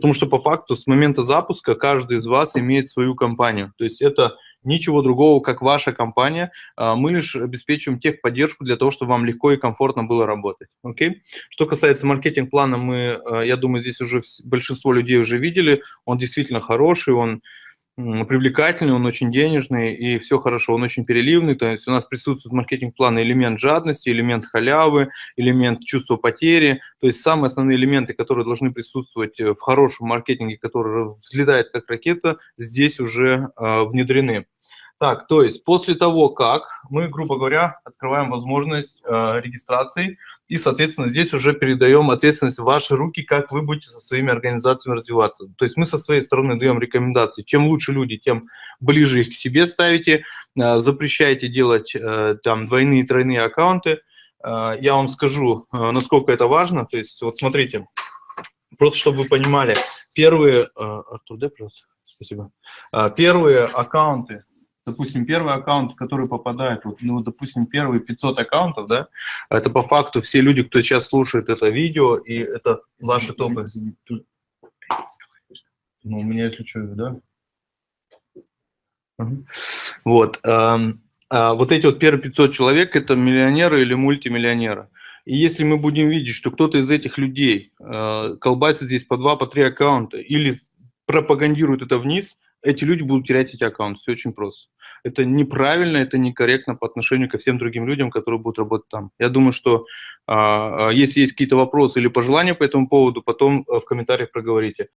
Потому что по факту с момента запуска каждый из вас имеет свою компанию. То есть это ничего другого, как ваша компания. А, мы лишь обеспечиваем техподдержку для того, чтобы вам легко и комфортно было работать. Окей? Что касается маркетинг-плана, мы, а, я думаю, здесь уже большинство людей уже видели. Он действительно хороший, он привлекательный, он очень денежный, и все хорошо, он очень переливный, то есть у нас присутствует в маркетинг-плане элемент жадности, элемент халявы, элемент чувства потери, то есть самые основные элементы, которые должны присутствовать э, в хорошем маркетинге, который взлетает как ракета, здесь уже э, внедрены. Так, то есть после того, как мы, грубо говоря, открываем возможность э, регистрации, и, соответственно, здесь уже передаем ответственность в ваши руки, как вы будете со своими организациями развиваться. То есть мы со своей стороны даем рекомендации. Чем лучше люди, тем ближе их к себе ставите, э, запрещайте делать э, там двойные, тройные аккаунты. Э, я вам скажу, э, насколько это важно. То есть вот смотрите, просто чтобы вы понимали, первые... Э, Артур, дай, пожалуйста. Спасибо. Э, первые аккаунты, допустим, первый аккаунт, который попадает, вот, ну, допустим, первые 500 аккаунтов, да, это по факту все люди, кто сейчас слушает это видео, и это ваши топы. Ну, у меня, если что, да? Вот. А вот эти вот первые 500 человек – это миллионеры или мультимиллионеры. И если мы будем видеть, что кто-то из этих людей э, колбасит здесь по два, по три аккаунта или пропагандирует это вниз – эти люди будут терять эти аккаунты. Все очень просто. Это неправильно, это некорректно по отношению ко всем другим людям, которые будут работать там. Я думаю, что э, если есть какие-то вопросы или пожелания по этому поводу, потом э, в комментариях проговорите.